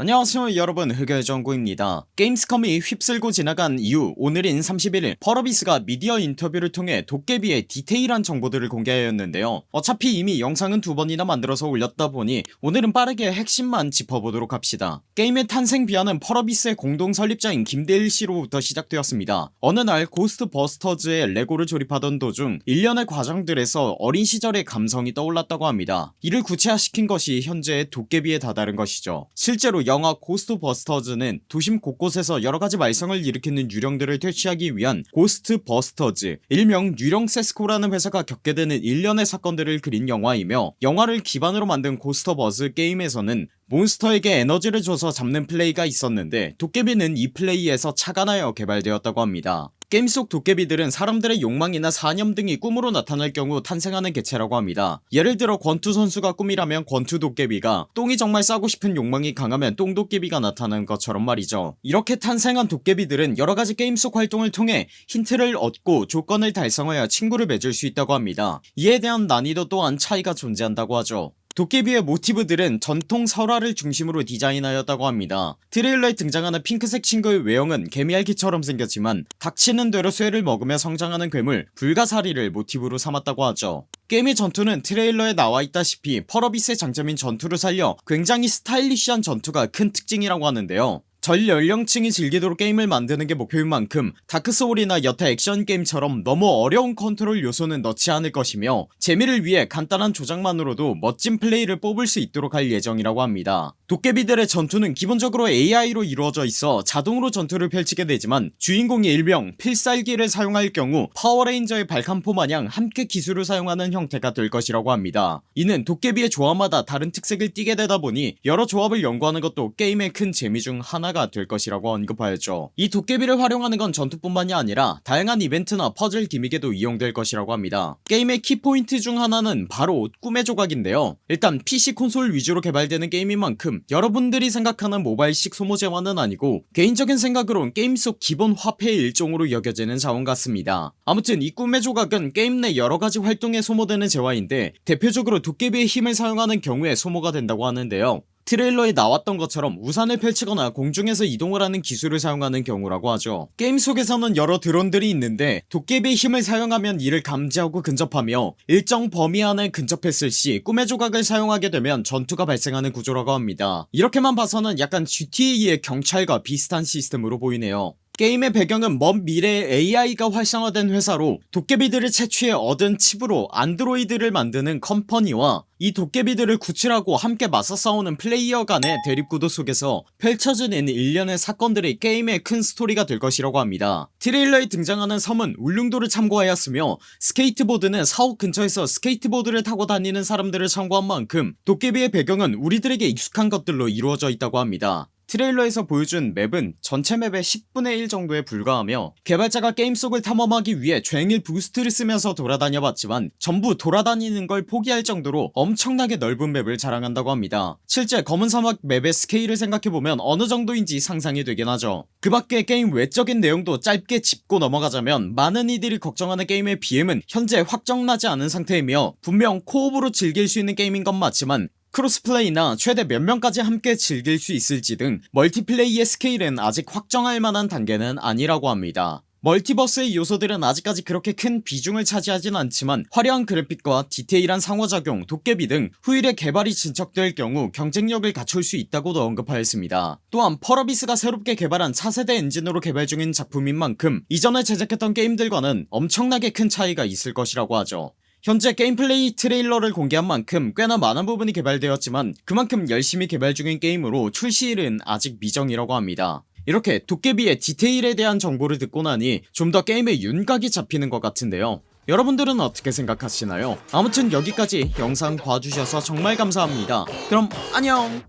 안녕하세요 여러분. 흑열정구입니다. 게임스컴이 휩쓸고 지나간 이후 오늘인 31일 펄어비스가 미디어 인터뷰를 통해 도깨비의 디테일한 정보들을 공개하였는데요. 어차피 이미 영상은 두 번이나 만들어서 올렸다 보니 오늘은 빠르게 핵심만 짚어보도록 합시다. 게임의 탄생 비화는 펄어비스의 공동 설립자인 김대일씨로부터 시작되었습니다. 어느 날 고스트 버스터즈의 레고를 조립하던 도중 일련의 과정들에서 어린 시절의 감성이 떠올랐다고 합니다. 이를 구체화시킨 것이 현재의 도깨비에 다다른 것이죠. 실제로 영화 고스트버스터즈는 도심 곳곳에서 여러가지 말썽을 일으키는 유령들을 퇴치하기 위한 고스트버스터즈 일명 유령 세스코라는 회사가 겪게 되는 일련의 사건들을 그린 영화이며 영화를 기반으로 만든 고스트버스터즈 게임에서는 몬스터에게 에너지를 줘서 잡는 플레이가 있었는데 도깨비는 이 플레이에서 착안하여 개발되었다고 합니다. 게임 속 도깨비들은 사람들의 욕망이나 사념 등이 꿈으로 나타날 경우 탄생하는 개체라고 합니다. 예를 들어 권투 선수가 꿈이라면 권투 도깨비가 똥이 정말 싸고 싶은 욕망이 강하면 똥 도깨비가 나타나는 것처럼 말이죠. 이렇게 탄생한 도깨비들은 여러가지 게임 속 활동을 통해 힌트를 얻고 조건을 달성하여 친구를 맺을 수 있다고 합니다. 이에 대한 난이도 또한 차이가 존재한다고 하죠 도깨비의 모티브들은 전통 설화를 중심으로 디자인하였다고 합니다. 트레일러에 등장하는 핑크색 친구의 외형은 개미핥기처럼 생겼지만 닥치는 대로 쇠를 먹으며 성장하는 괴물 불가사리를 모티브로 삼았다고 하죠. 게임의 전투는 트레일러에 나와있다시피 펄어비스의 장점인 전투를 살려 굉장히 스타일리시한 전투가 큰 특징이라고 하는데요 전 연령층이 즐기도록 게임을 만드는 게 목표인 만큼 다크소울이나 여타 액션 게임처럼 너무 어려운 컨트롤 요소는 넣지 않을 것이며 재미를 위해 간단한 조작만으로도 멋진 플레이를 뽑을 수 있도록 할 예정이라고 합니다. 도깨비들의 전투는 기본적으로 AI로 이루어져 있어 자동으로 전투를 펼치게 되지만 주인공이 일명 필살기를 사용할 경우 파워레인저의 발칸포 마냥 함께 기술을 사용하는 형태가 될 것이라고 합니다. 이는 도깨비의 조합마다 다른 특색을 띠게 되다 보니 여러 조합을 연구하는 것도 게임의 큰 재미 중 하나 가 될 것이라고 언급하였죠. 이 도깨비를 활용하는 건 전투뿐만이 아니라 다양한 이벤트나 퍼즐 gimmick에도 이용될 것이라고 합니다. 게임의 키포인트 중 하나는 바로 꿈의 조각인데요. 일단 PC 콘솔 위주로 개발되는 게임인 만큼 여러분들이 생각하는 모바일식 소모재화는 아니고 개인적인 생각으론 게임 속 기본 화폐의 일종으로 여겨지는 자원 같습니다. 아무튼 이 꿈의 조각은 게임 내 여러가지 활동에 소모되는 재화인데 대표적으로 도깨비의 힘을 사용하는 경우에 소모가 된다고 하는데요 트레일러에 나왔던 것처럼 우산을 펼치거나 공중에서 이동을 하는 기술을 사용하는 경우라고 하죠. 게임 속에서는 여러 드론들이 있는데 도깨비의 힘을 사용하면 이를 감지하고 근접하며 일정 범위 안에 근접했을 시 꿈의 조각을 사용하게 되면 전투가 발생하는 구조라고 합니다. 이렇게만 봐서는 약간 GTA의 경찰과 비슷한 시스템으로 보이네요 게임의 배경은 먼 미래의 AI가 활성화된 사회로 도깨비들을 채취해 얻은 칩으로 안드로이드를 만드는 company와 이 도깨비들을 구출하고 함께 맞서 싸우는 플레이어 간의 대립구도 속에서 펼쳐지는 일련의 사건들이 게임의 큰 스토리가 될 것이라고 합니다. 트레일러에 등장하는 섬은 울릉도를 참고하였으며 스케이트보드는 사옥 근처에서 스케이트보드를 타고 다니는 사람들을 참고한 만큼 도깨비의 배경은 우리들에게 익숙한 것들로 이루어져 있다고 합니다 트레일러에서 보여준 맵은 전체 맵의 10분의 1 정도에 불과하며 개발자가 게임 속을 탐험하기 위해 종일 boost를 쓰면서 돌아다녀 봤지만 전부 돌아다니는 걸 포기할 정도로 엄청나게 넓은 맵을 자랑한다고 합니다. 실제 검은 사막 맵의 스케일을 생각해보면 어느 정도인지 상상이 되긴 하죠. 그 밖에 게임 외적인 내용도 짧게 짚고 넘어가자면 많은 이들이 걱정하는 게임의 BM은 현재 확정나지 않은 상태이며 분명 co-op으로 즐길 수 있는 게임인 건 맞지만 cross-play나 최대 몇 명까지 함께 즐길 수 있을지 등 멀티플레이의 스케일은 아직 확정할 만한 단계는 아니라고 합니다. 메타버스의 요소들은 아직까지 그렇게 큰 비중을 차지하진 않지만 화려한 그래픽과 디테일한 상호작용 도깨비 등 후일에 개발이 진척될 경우 경쟁력을 갖출 수 있다고도 언급하였습니다. 또한 펄어비스가 새롭게 개발한 차세대 엔진으로 개발 중인 작품인 만큼 이전에 제작했던 게임들과는 엄청나게 큰 차이가 있을 것이라고 하죠 현재 게임플레이 트레일러를 공개한 만큼 꽤나 많은 부분이 개발되었지만 그만큼 열심히 개발 중인 게임으로 출시일은 아직 미정이라고 합니다. 이렇게 도깨비의 디테일에 대한 정보를 듣고 나니 좀 더 게임의 윤곽이 잡히는 것 같은데요. 여러분들은 어떻게 생각하시나요? 아무튼 여기까지 영상 봐주셔서 정말 감사합니다. 그럼 안녕